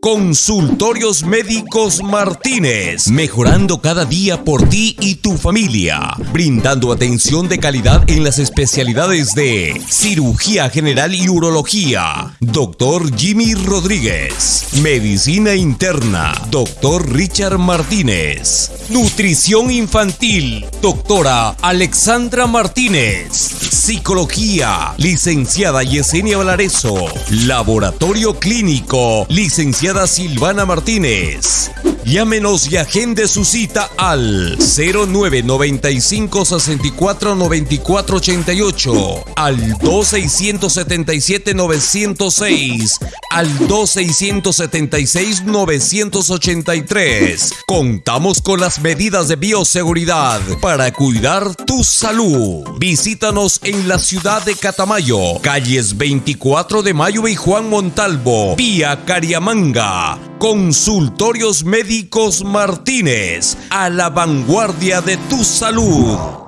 Consultorios Médicos Martínez, mejorando cada día por ti y tu familia, brindando atención de calidad en las especialidades de cirugía general y urología. Doctor Jimmy Rodríguez, medicina interna. Doctor Richard Martínez, nutrición infantil. Doctora Alexandra Martínez, psicología. Licenciada Yesenia Valareso, laboratorio clínico. Licenciada Silvana Martínez. Llámenos y agende su cita al 0995 64 94 88, al 2677 906, al 2676 983. Contamos con las medidas de bioseguridad para cuidar tu salud. Visítanos en la ciudad de Catamayo, calles 24 de Mayo y Juan Montalvo, vía Cariamanga. Consultorios Médicos Martínez, a la vanguardia de tu salud.